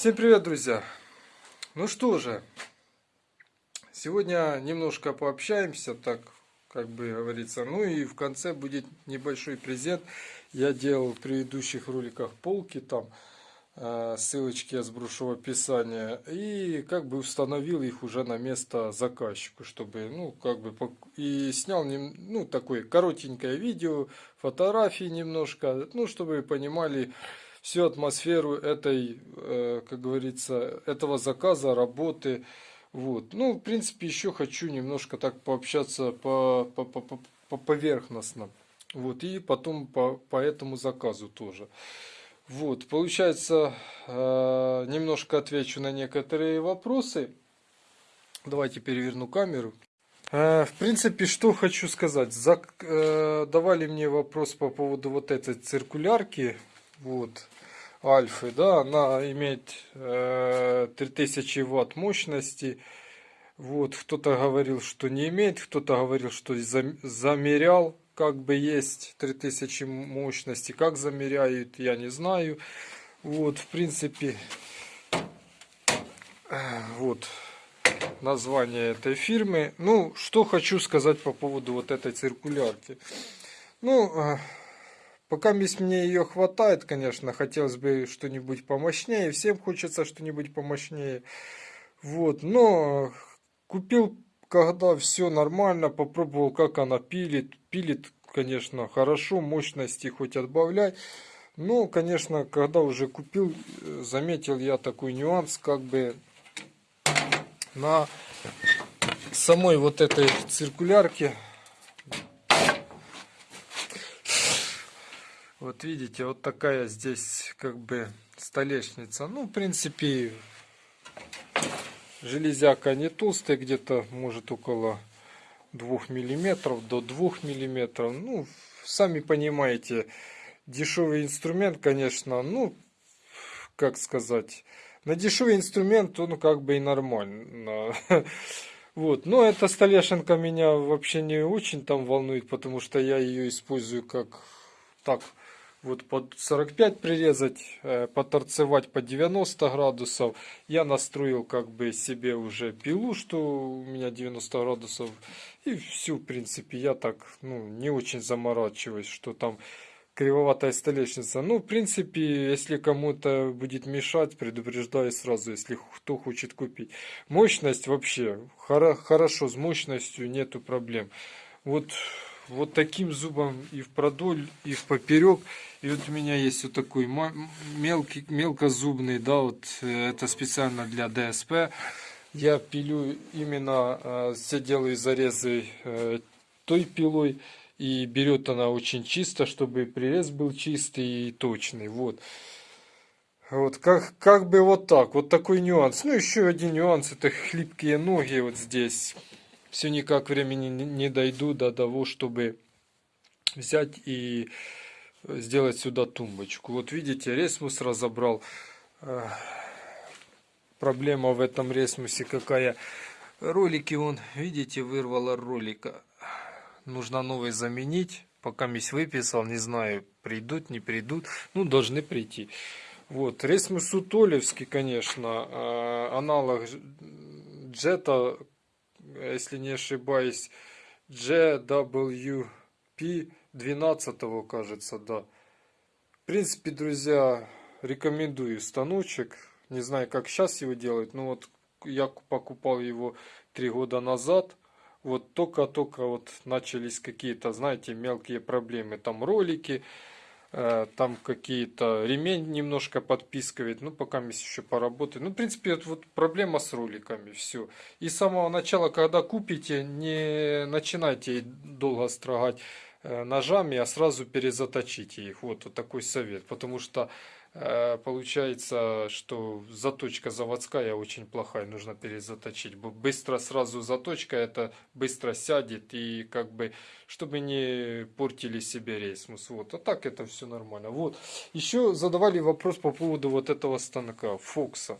Всем привет, друзья! Ну что же, сегодня немножко пообщаемся, так как бы говорится. Ну и в конце будет небольшой презент. Я делал в предыдущих роликах полки там, э, ссылочки я сброшу в описании. И как бы установил их уже на место заказчику, чтобы, ну, как бы, и снял, ну, такое коротенькое видео, фотографии немножко, ну, чтобы вы понимали, всю атмосферу этой, э, как говорится, этого заказа, работы. Вот. Ну, в принципе, еще хочу немножко так пообщаться по, по, по, по, по поверхностно. Вот, и потом по, по этому заказу тоже. Вот, получается, э, немножко отвечу на некоторые вопросы. Давайте переверну камеру. Э, в принципе, что хочу сказать. Давали мне вопрос по поводу вот этой циркулярки вот, Альфы, да, она имеет э, 3000 ватт мощности. Вот, кто-то говорил, что не имеет, кто-то говорил, что замерял, как бы есть 3000 мощности. Как замеряют, я не знаю. Вот, в принципе, вот название этой фирмы. Ну, что хочу сказать по поводу вот этой циркулярки. Ну, э, Пока мне ее хватает, конечно, хотелось бы что-нибудь помощнее. Всем хочется что-нибудь помощнее. Вот, но купил, когда все нормально, попробовал, как она пилит. Пилит, конечно, хорошо, мощности хоть отбавляй. Но, конечно, когда уже купил, заметил я такой нюанс, как бы на самой вот этой циркулярке Вот видите, вот такая здесь как бы столешница. Ну, в принципе, железяка не толстая, где-то может около 2 миллиметров до 2 миллиметров. Ну, сами понимаете, дешевый инструмент, конечно, ну, как сказать, на дешевый инструмент он как бы и нормально. Вот, но эта столешинка меня вообще не очень там волнует, потому что я ее использую как так вот под 45 прирезать, э, поторцевать по 90 градусов. Я настроил как бы себе уже пилу, что у меня 90 градусов. И все, в принципе, я так ну, не очень заморачиваюсь, что там кривоватая столешница. Ну, в принципе, если кому-то будет мешать, предупреждаю сразу, если кто хочет купить. Мощность вообще, хорошо, с мощностью нету проблем. Вот вот таким зубом и в продоль, и в поперек. И вот у меня есть вот такой мелкий, мелкозубный, да, вот э, это специально для ДСП. Я пилю именно, э, все делаю зарезы э, той пилой. И берет она очень чисто, чтобы прирез был чистый и точный. Вот. Вот, как, как бы вот так, вот такой нюанс. Ну, еще один нюанс, это хлипкие ноги вот здесь все никак времени не дойду до того, чтобы взять и сделать сюда тумбочку. Вот видите, ресмус разобрал. Проблема в этом ресмусе какая. Ролики он, видите, вырвало ролика. Нужно новый заменить. Пока мись выписал, не знаю, придут, не придут. Ну, должны прийти. Вот, ресмус Утолевский, конечно, а, аналог джета если не ошибаюсь, GWP 12 кажется, да. В принципе, друзья, рекомендую станочек. Не знаю, как сейчас его делать, но вот я покупал его три года назад. Вот только-только вот начались какие-то, знаете, мелкие проблемы. Там ролики, там какие-то ремень немножко подпискивает, ну пока мы еще поработаем. Ну, в принципе, это вот проблема с роликами, все. И с самого начала, когда купите, не начинайте долго строгать э, ножами, а сразу перезаточите их. Вот, вот такой совет, потому что Э, получается, что заточка заводская очень плохая, нужно перезаточить. Быстро сразу заточка, это быстро сядет и как бы, чтобы не портили себе рейсмус. Вот, а так это все нормально. Вот, еще задавали вопрос по поводу вот этого станка, Фокса.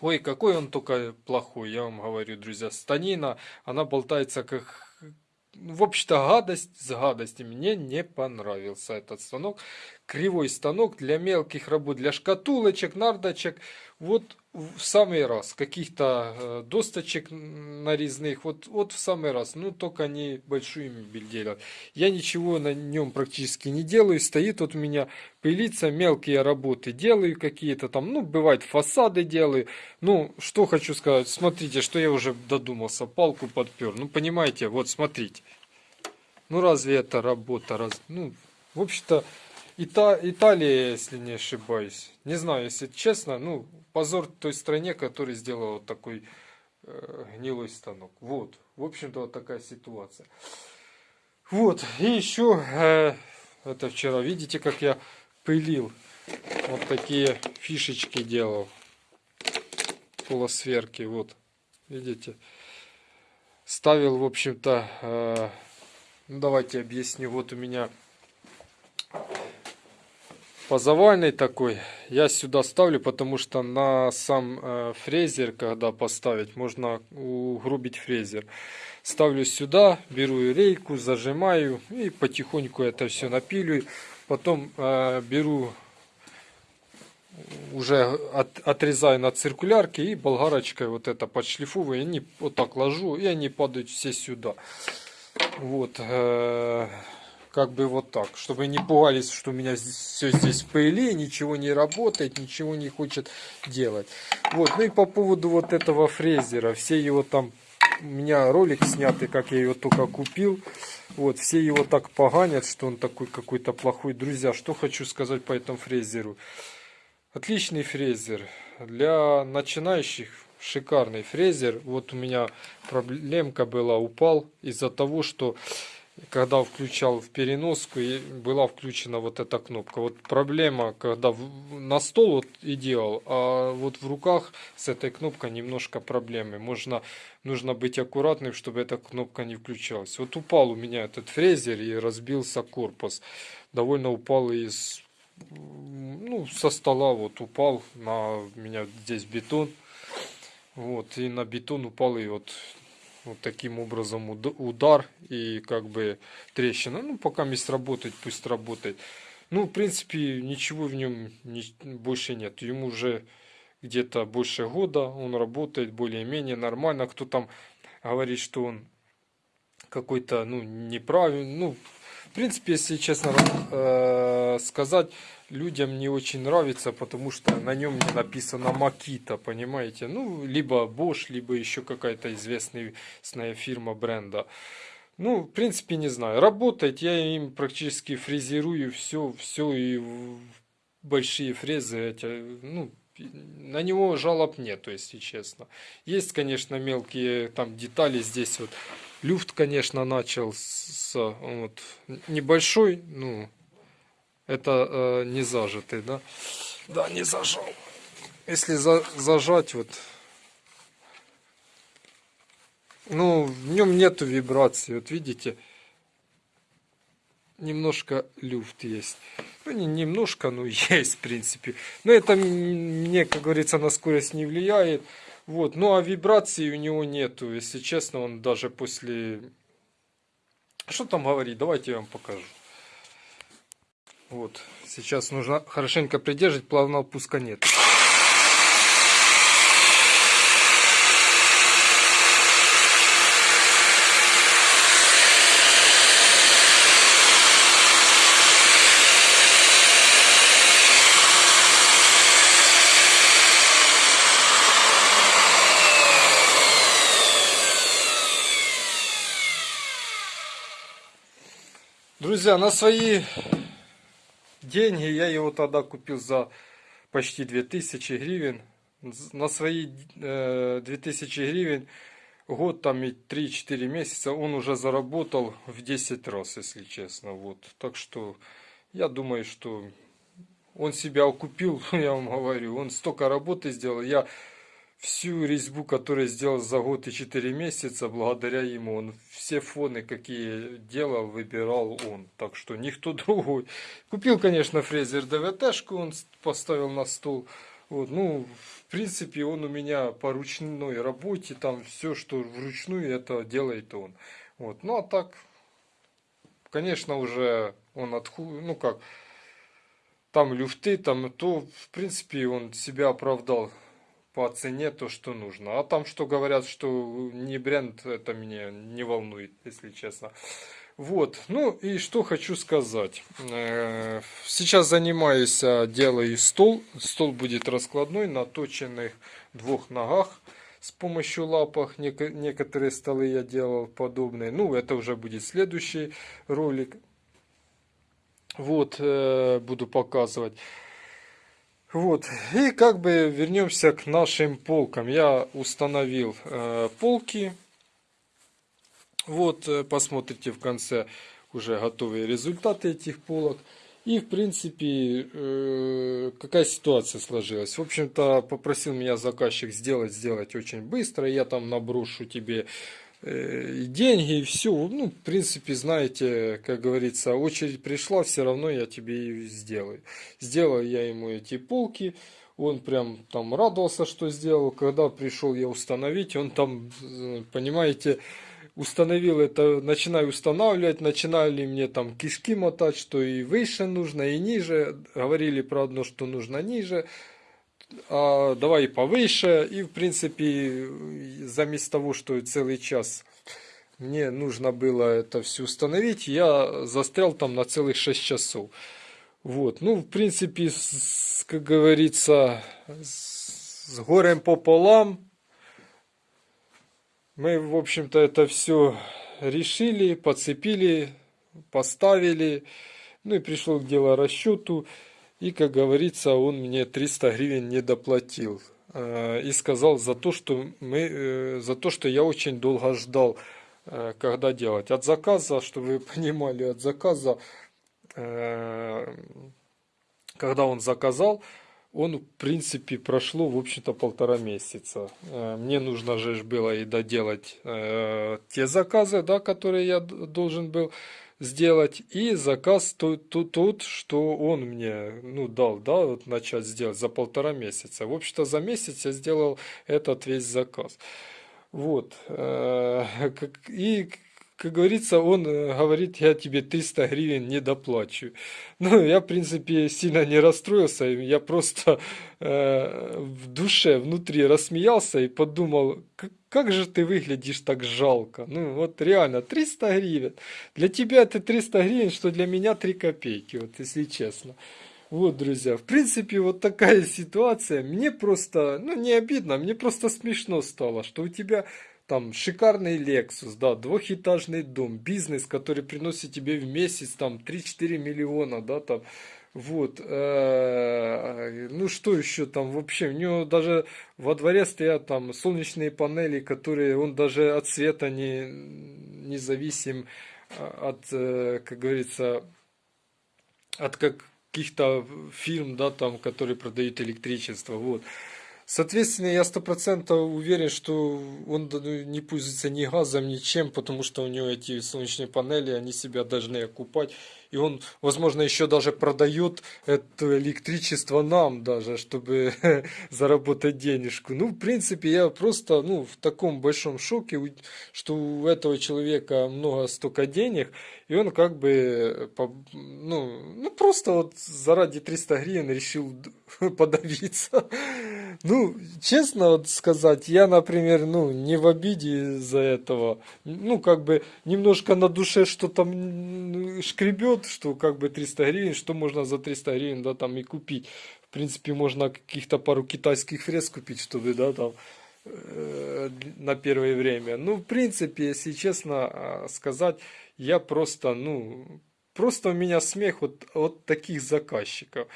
Ой, какой он только плохой, я вам говорю, друзья. Станина, она болтается как... В общем-то, гадость с гадостями. Мне не понравился этот станок. Кривой станок для мелких работ, для шкатулочек, нардочек. Вот в самый раз. Каких-то э, досточек нарезных. Вот, вот в самый раз. Ну, только они большую мебель делят. Я ничего на нем практически не делаю. Стоит вот у меня пылится, мелкие работы делаю какие-то там. Ну, бывает фасады делаю. Ну, что хочу сказать. Смотрите, что я уже додумался. Палку подпер. Ну, понимаете, вот смотрите. Ну, разве это работа? Раз... Ну, в общем-то, Ита Италия, если не ошибаюсь. Не знаю, если честно, ну, позор той стране, которая сделала вот такой э, гнилой станок. Вот, в общем-то, вот такая ситуация. Вот, и еще, э, это вчера, видите, как я пылил. Вот такие фишечки делал. Полосверки, вот, видите. Ставил, в общем-то, э, ну, давайте объясню. Вот у меня позавальный такой. Я сюда ставлю, потому что на сам э, фрезер, когда поставить, можно угрубить фрезер. Ставлю сюда, беру рейку, зажимаю и потихоньку это все напилю. Потом э, беру, уже от, отрезаю на циркулярке и болгарочкой вот это подшлифовываю. И они вот так ложу, и они падают все сюда. Вот. Э, как бы вот так, чтобы не пугались, что у меня все здесь в пыли, ничего не работает, ничего не хочет делать. Вот, ну и по поводу вот этого фрезера, все его там, у меня ролик снятый, как я его только купил, вот, все его так поганят, что он такой какой-то плохой. Друзья, что хочу сказать по этому фрезеру. Отличный фрезер. Для начинающих шикарный фрезер. Вот у меня проблемка была, упал из-за того, что когда включал в переноску, была включена вот эта кнопка. Вот проблема, когда на стол вот и делал, а вот в руках с этой кнопкой немножко проблемы. Можно, нужно быть аккуратным, чтобы эта кнопка не включалась. Вот упал у меня этот фрезер и разбился корпус. Довольно упал из, ну, со стола вот упал на меня здесь бетон. Вот, и на бетон упал и вот вот таким образом удар и как бы трещина. Ну, пока мест работать, пусть работает. Ну, в принципе, ничего в нем не, больше нет. Ему уже где-то больше года, он работает более-менее нормально. Кто там говорит, что он какой-то, ну, неправильный, ну, в принципе, если честно э, сказать, людям не очень нравится, потому что на нем не написано Makita, понимаете? Ну, либо Bosch, либо еще какая-то известная фирма бренда. Ну, в принципе, не знаю. Работает, я им практически фрезерую все, все и большие фрезы эти, ну, на него жалоб нет, если честно. Есть, конечно, мелкие там детали здесь вот. Люфт, конечно, начал с вот, небольшой, ну, это э, не зажатый, да? Да, не зажал. Если за, зажать, вот, ну, в нем нету вибрации, вот видите, немножко люфт есть. Ну, не немножко, но есть, в принципе. Но это мне, как говорится, на скорость не влияет. Вот, ну а вибрации у него нету, если честно, он даже после... Что там говорить, давайте я вам покажу. Вот, сейчас нужно хорошенько придерживать, плавного пуска нет. Друзья, на свои деньги я его тогда купил за почти 2000 гривен. На свои э, 2000 гривен год там и 3-4 месяца он уже заработал в 10 раз, если честно. Вот. Так что я думаю, что он себя окупил, я вам говорю. Он столько работы сделал. Я всю резьбу, которую сделал за год и 4 месяца, благодаря ему. Он все фоны, какие делал, выбирал он. Так что никто другой. Купил, конечно, фрезер ДВТ-шку, он поставил на стол. Вот, ну, в принципе, он у меня по ручной работе, там все, что вручную, это делает он. Вот, ну, а так, конечно, уже он отху... ну как, там люфты, там, то, в принципе, он себя оправдал по цене то, что нужно. А там, что говорят, что не бренд, это меня не волнует, если честно. Вот, ну и что хочу сказать. Э, сейчас занимаюсь, а, делаю стол. Стол будет раскладной на точенных двух ногах с помощью лапах. Некоторые столы я делал подобные. Ну, это уже будет следующий ролик. Вот, э, буду показывать. Вот, и как бы вернемся к нашим полкам. Я установил э, полки вот, э, посмотрите в конце уже готовые результаты этих полок. И, в принципе, э, какая ситуация сложилась. В общем-то, попросил меня заказчик сделать, сделать очень быстро. Я там наброшу тебе и деньги, и все. Ну, в принципе, знаете, как говорится, очередь пришла, все равно я тебе ее сделаю. Сделаю я ему эти полки. Он прям там радовался, что сделал. Когда пришел я установить, он там, понимаете, установил это, начинаю устанавливать, начинали мне там кишки мотать, что и выше нужно, и ниже. Говорили про одно, что нужно ниже. А давай повыше. И в принципе, заместо того, что целый час мне нужно было это все установить, я застрял там на целых 6 часов. Вот, ну, в принципе, с, как говорится, с горем пополам мы, в общем-то, это все решили, подцепили, поставили. Ну и пришло к делу расчету. И, как говорится, он мне 300 гривен не доплатил. Э, и сказал за то, что, мы, э, за то, что я очень долго ждал, э, когда делать. От заказа, чтобы вы понимали, от заказа, когда он заказал, он, в принципе, прошло, в общем-то, полтора месяца. Мне нужно же было и доделать те заказы, да, которые я должен был сделать, и заказ тот, тот, тот, что он мне ну, дал, да, вот начать сделать за полтора месяца. В общем-то, за месяц я сделал этот весь заказ. Вот. Э, и как говорится, он э, говорит, я тебе 300 гривен не доплачу. Ну, я, в принципе, сильно не расстроился, я просто э, в душе, внутри рассмеялся и подумал, как, как же ты выглядишь так жалко. Ну, вот реально, 300 гривен. Для тебя это 300 гривен, что для меня 3 копейки, вот если честно. Вот, друзья, в принципе, вот такая ситуация. Мне просто, ну, не обидно, мне просто смешно стало, что у тебя там шикарный Lexus, да, двухэтажный дом, бизнес, который приносит тебе в месяц там 3-4 миллиона, да, там, вот, э, ну что еще там вообще, у него даже во дворе стоят там солнечные панели, которые он даже от света не, не зависим, а, от, э, как говорится, от каких-то фирм, да, там, которые продают электричество, вот. Соответственно, я сто процентов уверен, что он ну, не пользуется ни газом, ничем, потому что у него эти солнечные панели, они себя должны окупать. И он, возможно, еще даже продает это электричество нам даже, чтобы заработать денежку. Ну, в принципе, я просто ну, в таком большом шоке, что у этого человека много столько денег, и он как бы, ну, ну просто вот заради 300 гривен решил подавиться. Ну, честно вот сказать, я, например, ну, не в обиде из-за этого. Ну, как бы немножко на душе что-то шкребет, что как бы 300 гривен, что можно за 300 гривен, да, там и купить. В принципе, можно каких-то пару китайских фрез купить, чтобы, да, там э, на первое время. Ну, в принципе, если честно а, сказать, я просто, ну, просто у меня смех вот от таких заказчиков.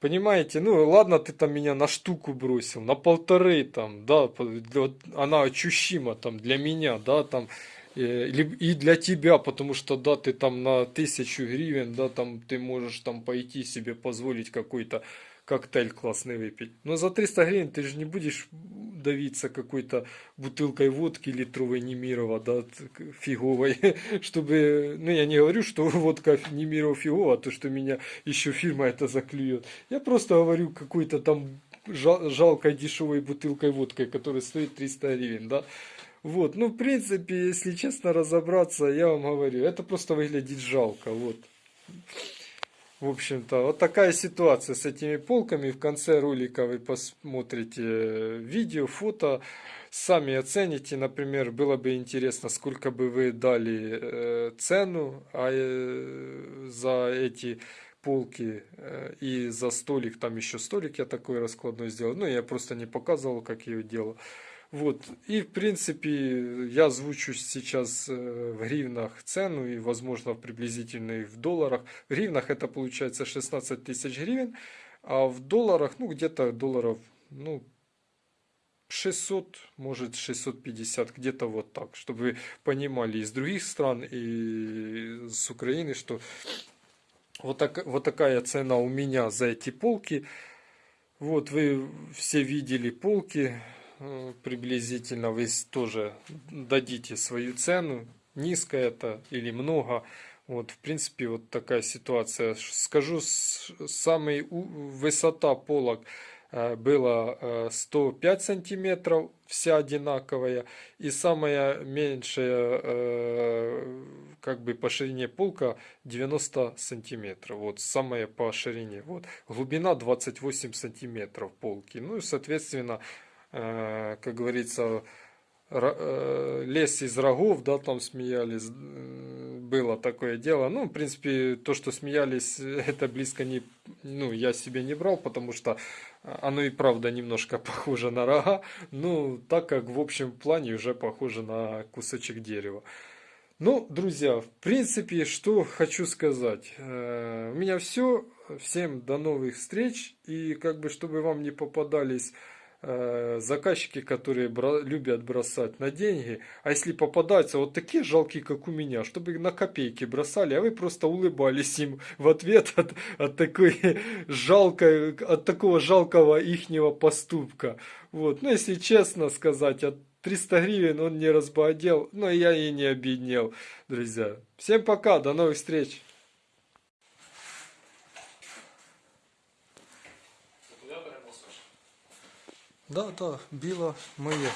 Понимаете, ну ладно, ты там меня на штуку бросил, на полторы там, да, вот она ощущима там для меня, да, там, и для тебя, потому что, да, ты там на тысячу гривен, да, там ты можешь там пойти себе позволить какой-то коктейль классный выпить. Но за 300 гривен ты же не будешь давиться какой-то бутылкой водки литровой Немирова, да, фиговой, чтобы, ну я не говорю, что водка Немирова фиговая, а то, что меня еще фирма это заклюет. Я просто говорю какой-то там жал, жалкой дешевой бутылкой водкой, которая стоит 300 гривен, да. Вот, ну, в принципе, если честно разобраться, я вам говорю, это просто выглядит жалко, вот. В общем-то, вот такая ситуация с этими полками. В конце ролика вы посмотрите видео, фото, сами оцените. Например, было бы интересно, сколько бы вы дали э, цену а, э, за эти полки э, и за столик. Там еще столик я такой раскладной сделал. Ну, я просто не показывал, как я его делал. Вот. И, в принципе, я озвучу сейчас э, в гривнах цену и, возможно, приблизительно и в долларах. В гривнах это получается 16 тысяч гривен, а в долларах, ну, где-то долларов, ну, 600, может 650, где-то вот так, чтобы вы понимали из других стран и с Украины, что вот, так, вот такая цена у меня за эти полки. Вот вы все видели полки, приблизительно вы тоже дадите свою цену, низко это или много. Вот, в принципе, вот такая ситуация. Скажу, с- самый у- высота полок э, была э, 105 сантиметров, вся одинаковая. И самая меньшая, э, как бы по ширине полка 90 сантиметров. Вот, самая по ширине. Вот, глубина 28 сантиметров полки. Ну и, соответственно, э, как говорится, э, лес из рогов, да, там смеялись, м, было такое дело. Ну, в принципе, то, что смеялись, это близко не, ну, я себе не брал, потому что оно и правда немножко похоже на рога, ну, так как в общем плане уже похоже на кусочек дерева. Ну, друзья, в принципе, что хочу сказать. Э, У меня все. Всем до новых встреч. И как бы, чтобы вам не попадались э, заказчики, которые бра- любят бросать на деньги. А если попадаются вот такие жалкие, как у меня, чтобы на копейки бросали, а вы просто улыбались им в ответ от, от такой жалкой, от такого жалкого ихнего поступка. Вот. Ну, если честно сказать, от 300 гривен он не разбогател, но я и не обеднел, друзья. Всем пока, до новых встреч. Да, да, біло моє.